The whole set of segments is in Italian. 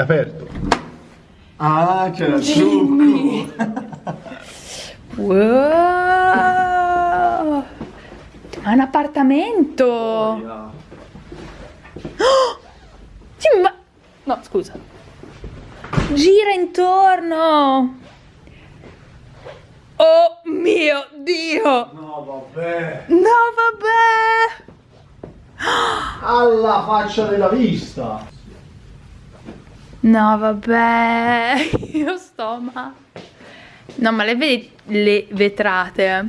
È aperto. Ah, c'era il trucco. Wow! Ma è un appartamento! Oh! Sì, ma... No, scusa. Gira intorno! Oh mio Dio! No, vabbè. No, vabbè! Alla faccia della vista. No, vabbè, io sto ma... No, ma le vedi le vetrate?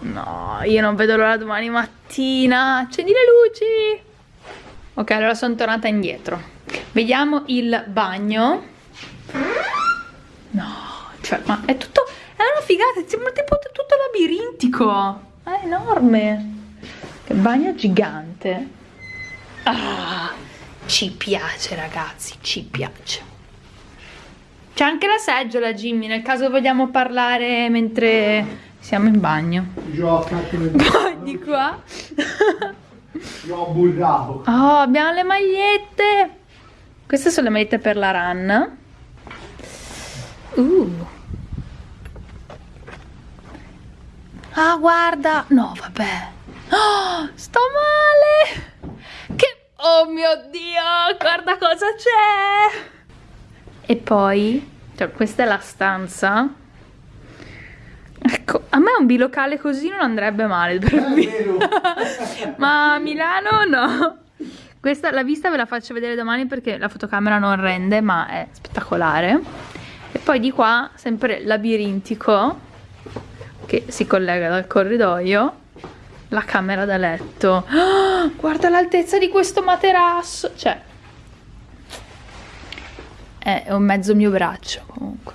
No, io non vedo l'ora domani mattina. Accendi le luci. Ok, allora sono tornata indietro. Vediamo il bagno. No, cioè, ma è tutto... È una figata, sembra tipo tutto labirintico. È enorme. Che bagno gigante. Ah, ci piace ragazzi, ci piace. C'è anche la seggiola Jimmy, nel caso vogliamo parlare mentre siamo in bagno. Gioca Poi di qua. Io burrato. Oh, abbiamo le magliette. Queste sono le magliette per la run. Uh. Ah, guarda. No, vabbè. Oh, sto male. Oh mio Dio, guarda cosa c'è. E poi, cioè, questa è la stanza. Ecco, a me un bilocale così non andrebbe male vero. Ma a Milano no. Questa, la vista ve la faccio vedere domani perché la fotocamera non rende, ma è spettacolare. E poi di qua, sempre labirintico, che si collega dal corridoio, la camera da letto. Ah, guarda l'altezza di questo materasso. Cioè, è un mezzo mio braccio comunque.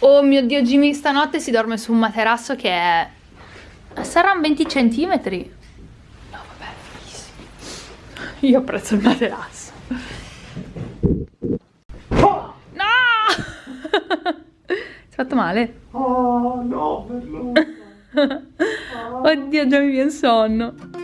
Oh mio Dio, Jimmy stanotte si dorme su un materasso che è... Saranno 20 centimetri. No, vabbè, fighissimo. Io apprezzo il materasso. No! Si è fatto male? Oh, no, bello. Oddio, già mi viene sonno.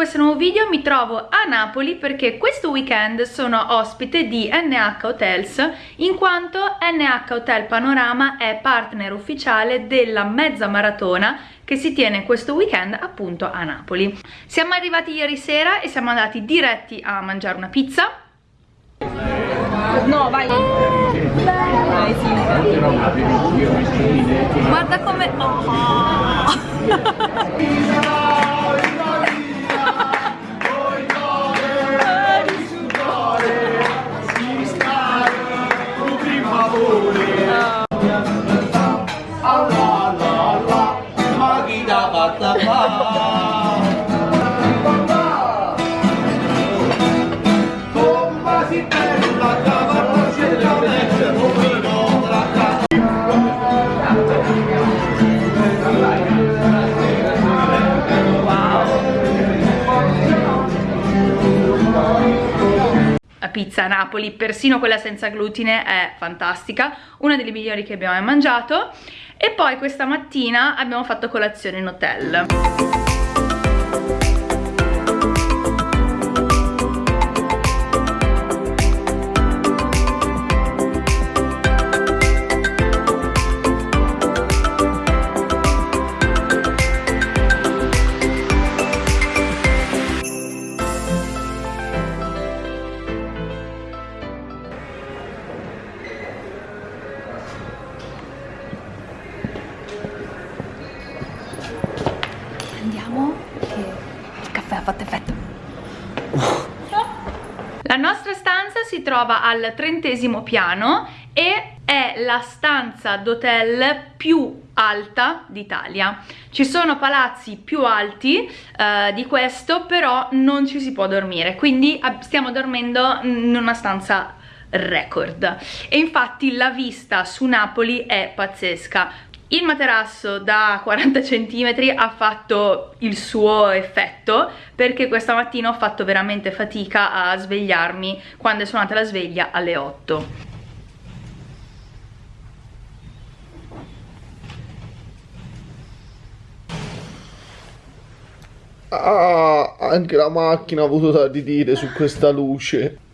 Questo nuovo video, mi trovo a Napoli perché questo weekend sono ospite di NH Hotels in quanto NH Hotel Panorama è partner ufficiale della mezza maratona che si tiene questo weekend appunto a Napoli. Siamo arrivati ieri sera e siamo andati diretti a mangiare una pizza. No, vai! Guarda come... Oh. pizza a Napoli, persino quella senza glutine, è fantastica, una delle migliori che abbiamo mai mangiato. E poi questa mattina abbiamo fatto colazione in hotel. Al trentesimo piano e è la stanza d'hotel più alta d'Italia. Ci sono palazzi più alti eh, di questo, però non ci si può dormire, quindi stiamo dormendo in una stanza record. E infatti la vista su Napoli è pazzesca. Il materasso da 40 cm ha fatto il suo effetto perché questa mattina ho fatto veramente fatica a svegliarmi quando è suonata la sveglia alle 8. Ah, anche la macchina ha avuto da di dire su questa luce.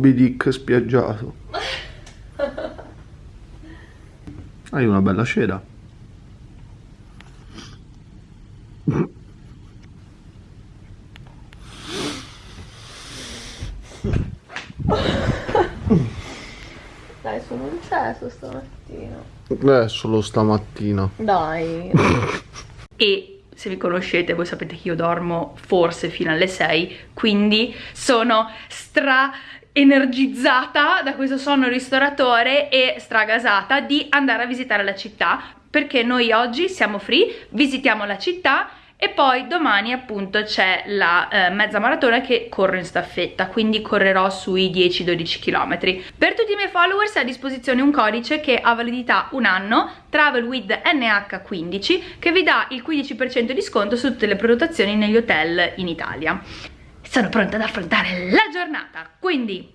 Moby Dick spiaggiato. Hai una bella cera. Dai, sono un cesso stamattina. Eh, solo stamattina. Dai. e se vi conoscete voi sapete che io dormo forse fino alle 6, quindi sono stra energizzata da questo sonno ristoratore e stragasata di andare a visitare la città perché noi oggi siamo free, visitiamo la città e poi domani appunto c'è la eh, mezza maratona che corro in staffetta quindi correrò sui 10-12 km per tutti i miei followers è a disposizione un codice che ha validità un anno travel with NH15 che vi dà il 15% di sconto su tutte le prenotazioni negli hotel in Italia sono pronta ad affrontare la giornata. Quindi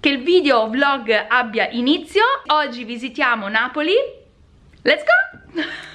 che il video vlog abbia inizio oggi visitiamo Napoli. Let's go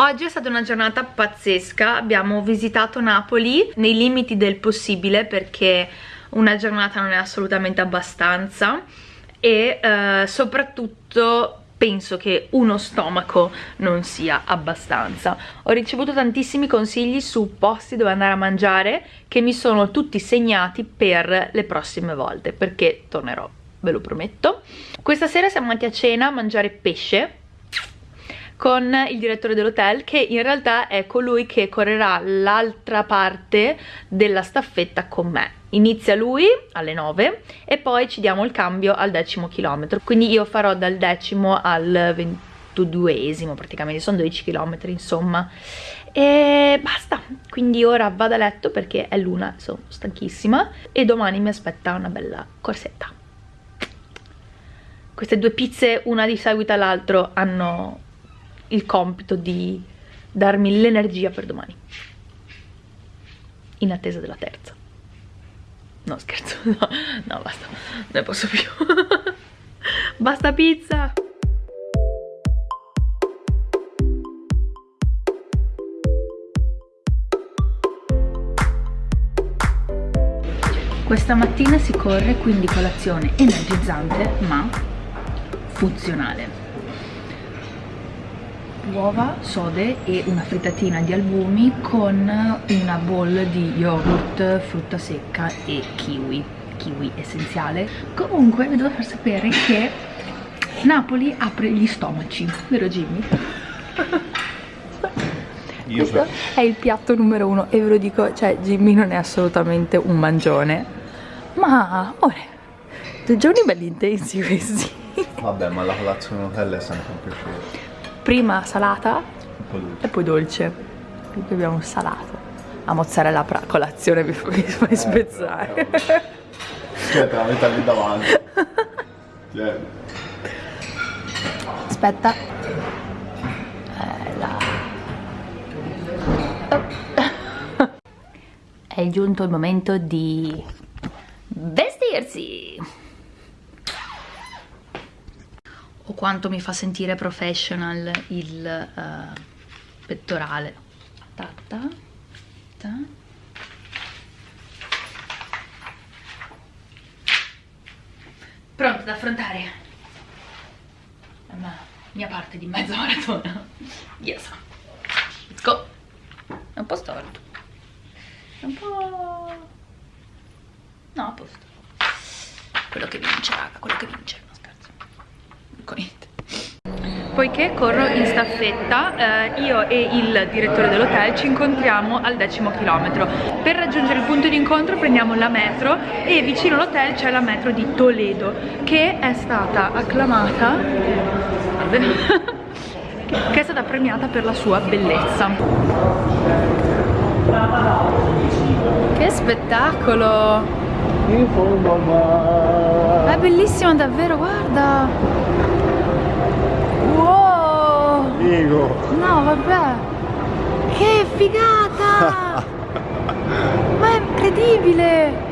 Oggi è stata una giornata pazzesca, abbiamo visitato Napoli nei limiti del possibile perché una giornata non è assolutamente abbastanza e eh, soprattutto penso che uno stomaco non sia abbastanza. Ho ricevuto tantissimi consigli su posti dove andare a mangiare che mi sono tutti segnati per le prossime volte perché tornerò, ve lo prometto. Questa sera siamo andati a cena a mangiare pesce con il direttore dell'hotel che in realtà è colui che correrà l'altra parte della staffetta con me. Inizia lui alle 9 e poi ci diamo il cambio al decimo chilometro. Quindi io farò dal decimo al ventuduesimo praticamente sono 12 km insomma. E basta. Quindi ora vado a letto perché è l'una sono stanchissima e domani mi aspetta una bella corsetta. Queste due pizze una di seguito all'altro hanno il compito di darmi l'energia per domani. In attesa della terza. No scherzo no, no basta. Non ne posso più. Basta pizza! Questa mattina si corre quindi colazione energizzante ma funzionale uova, sode e una frittatina di albumi con una bowl di yogurt, frutta secca e kiwi kiwi essenziale comunque vi devo far sapere che Napoli apre gli stomaci vero Jimmy? Io questo è il piatto numero uno e ve lo dico cioè Jimmy non è assolutamente un mangione ma ora due giorni belli intensi questi Vabbè, ma la colazione in hotel è sempre un piacere prima salata e poi dolce. Qui abbiamo un salato. La mozzarella a colazione mi, mi fai eh, spezzare. Aspetta, la metà lì davanti. Cioè. Aspetta. Eh. È giunto il momento di vestirsi! Quanto mi fa sentire professional il uh, pettorale. Ta ta, ta. Pronto ad affrontare la mia parte di mezza maratona. Yes. Let's go. È un po' storto. È un po'... No, a posto. Quello che vince, raga, quello che vince. Ecco. Poiché corro in staffetta, eh, io e il direttore dell'hotel ci incontriamo al decimo chilometro. Per raggiungere il punto di incontro prendiamo la metro e vicino all'hotel c'è la metro di Toledo, che è stata acclamata... che è stata premiata per la sua bellezza. Che spettacolo! È bellissimo davvero, guarda! Figo! No, vabbè! Che figata! Ma è incredibile!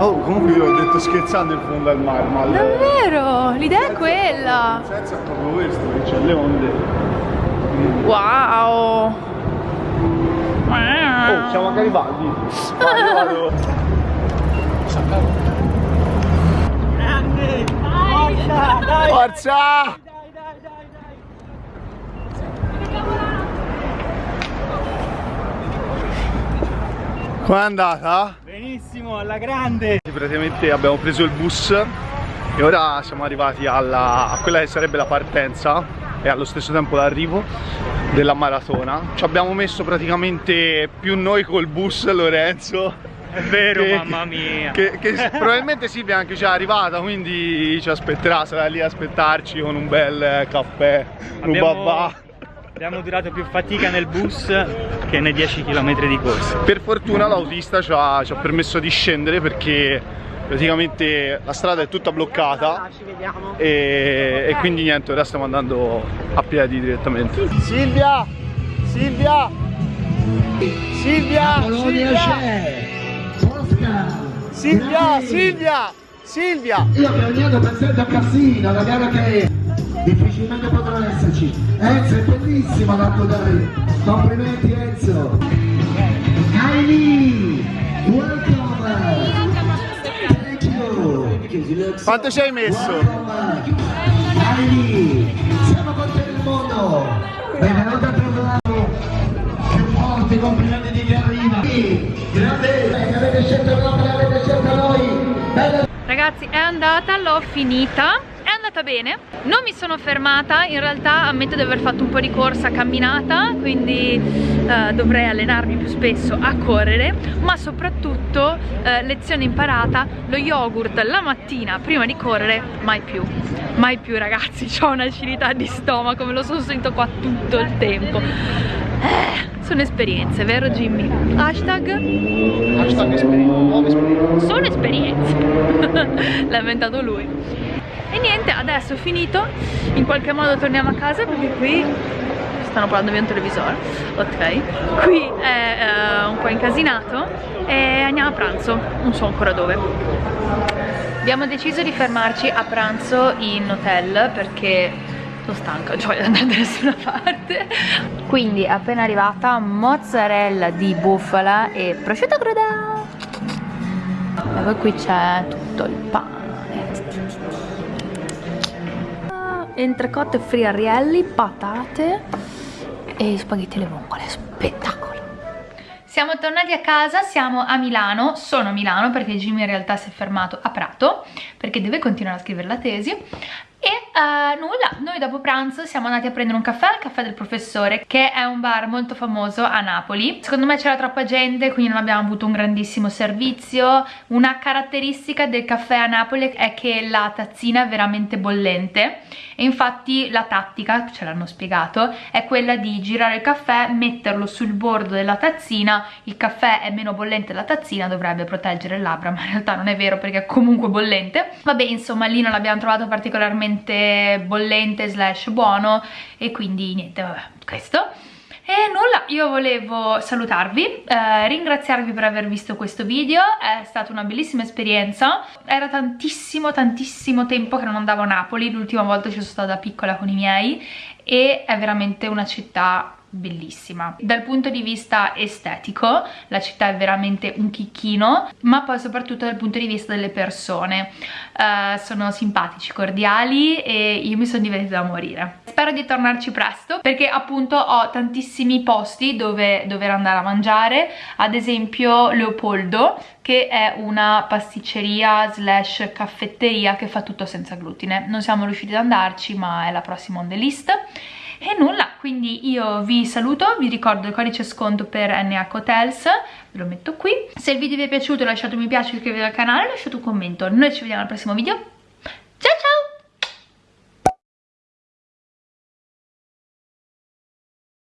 Oh, comunque io l'ho detto scherzando in fondo al mare, ma... Davvero! L'idea è quella! Senza proprio questo, che c'è le onde. Wow! Oh, siamo a Garibaldi. Vai, io vado. Forza! Com'è andata? Benissimo, alla grande! Praticamente abbiamo preso il bus e ora siamo arrivati alla, a quella che sarebbe la partenza e allo stesso tempo l'arrivo della maratona. Ci abbiamo messo praticamente più noi col bus Lorenzo. È vero, che- mamma mia! Che, che probabilmente Silvia anche già è arrivata, quindi ci aspetterà, sarà lì a aspettarci con un bel caffè, un Abbiamo, babà. Abbiamo durato più fatica nel bus che nei 10 km di corsa. Per fortuna l'autista ci ha, ci ha permesso di scendere perché praticamente la strada è tutta bloccata e, e quindi niente, ora stiamo andando a piedi direttamente. Silvia! Silvia! Silvia! Oscar! Silvia! Silvia! Silvia! Io che ogni anno presento a Cassino, la gara che difficilmente potrà esserci. Enzo è bellissimo l'atto dai. Complimenti Enzo. Kylie, welcome. Thank you. Quanto ci hai messo? Kylie, siamo con te nel mondo. Benvenuta a trovarlo. Più forti, complimenti di chi arriva. Grande, avete scelto noi, avete scelto noi. Ragazzi è andata, l'ho finita andata bene. Non mi sono fermata In realtà ammetto di aver fatto un po' di corsa camminata Quindi eh, dovrei allenarmi più spesso a correre Ma soprattutto eh, lezione imparata Lo yogurt la mattina prima di correre Mai più. Mai più ragazzi Ho un'acidità di stomaco Me lo sono sentito qua tutto il tempo. Eh, Sono esperienze, vero Jimmy? Hashtag? Hashtag nuove esperienze. sono esperienze. L'ha inventato lui e niente adesso finito. In qualche modo torniamo a casa perché qui stanno parlando via un televisore. Ok. Qui è eh, un po' incasinato e andiamo a pranzo. Non so ancora dove. Abbiamo deciso di fermarci a pranzo in hotel perché sono stanca, non voglio andare da nessuna parte. Quindi appena arrivata mozzarella di bufala e prosciutto crudo. E poi qui c'è tutto il pane entrecote friarielli, patate e spaghetti alle vongole, spettacolo. Siamo tornati a casa, siamo a Milano, sono a Milano perché Jimmy in realtà si è fermato a Prato perché deve continuare a scrivere la tesi e eh, nulla, noi dopo pranzo siamo andati a prendere un caffè al caffè del professore che è un bar molto famoso a Napoli. Secondo me c'era troppa gente quindi non abbiamo avuto un grandissimo servizio. Una caratteristica del caffè a Napoli è che la tazzina è veramente bollente. E infatti la tattica, ce l'hanno spiegato, è quella di girare il caffè, metterlo sul bordo della tazzina. Il caffè è meno bollente della tazzina dovrebbe proteggere le labbra ma in realtà non è vero perché è comunque bollente. Vabbè insomma lì non l'abbiamo trovato particolarmente bollente slash buono e quindi niente vabbè questo. E nulla, io volevo salutarvi, eh, ringraziarvi per aver visto questo video, è stata una bellissima esperienza, era tantissimo tantissimo tempo che non andavo a Napoli, l'ultima volta ci sono stata piccola con i miei e è veramente una città bellissima. Dal punto di vista estetico la città è veramente un chicchino ma poi soprattutto dal punto di vista delle persone. Uh, sono simpatici, cordiali e io mi sono divertita da morire. Spero di tornarci presto perché appunto ho tantissimi posti dove dover andare a mangiare. Ad esempio Leopoldo che è una pasticceria slash caffetteria che fa tutto senza glutine. Non siamo riusciti ad andarci ma è la prossima on the list e nulla, quindi io vi saluto, vi ricordo il codice sconto per NH Hotels, ve lo metto qui. Se il video vi è piaciuto lasciate un mi piace, iscrivetevi al canale, lasciate un commento. Noi ci vediamo al prossimo video,